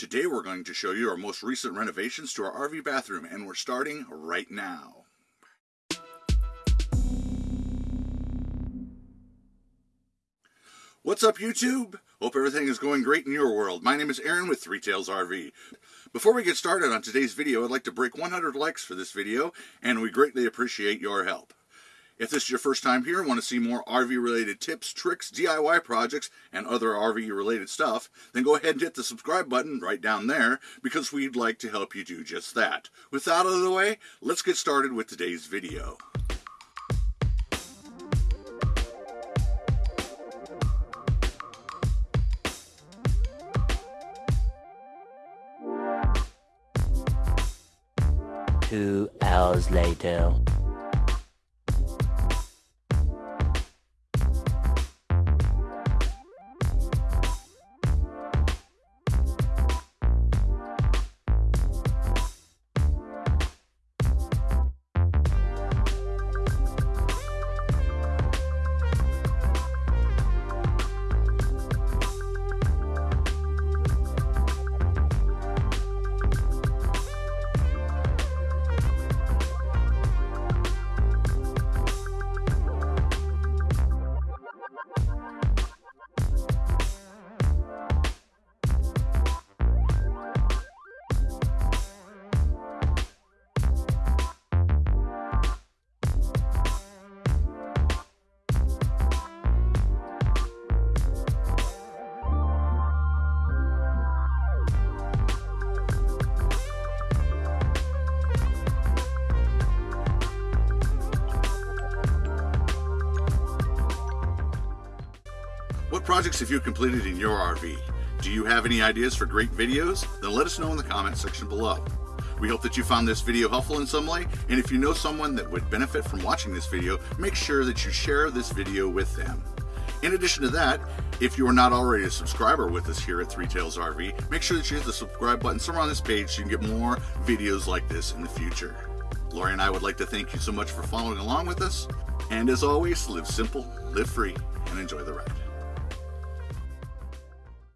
Today we're going to show you our most recent renovations to our RV bathroom and we're starting right now. What's up YouTube? Hope everything is going great in your world. My name is Aaron with Three Tails RV. Before we get started on today's video, I'd like to break 100 likes for this video and we greatly appreciate your help. If this is your first time here and want to see more RV related tips, tricks, DIY projects, and other RV related stuff, then go ahead and hit the subscribe button right down there because we'd like to help you do just that. With that out of the way, let's get started with today's video. Two hours later. What projects have you completed in your RV? Do you have any ideas for great videos? Then let us know in the comments section below. We hope that you found this video helpful in some way, and if you know someone that would benefit from watching this video, make sure that you share this video with them. In addition to that, if you are not already a subscriber with us here at Three Tails RV, make sure that you hit the subscribe button somewhere on this page so you can get more videos like this in the future. Lori and I would like to thank you so much for following along with us, and as always, live simple, live free, and enjoy the ride.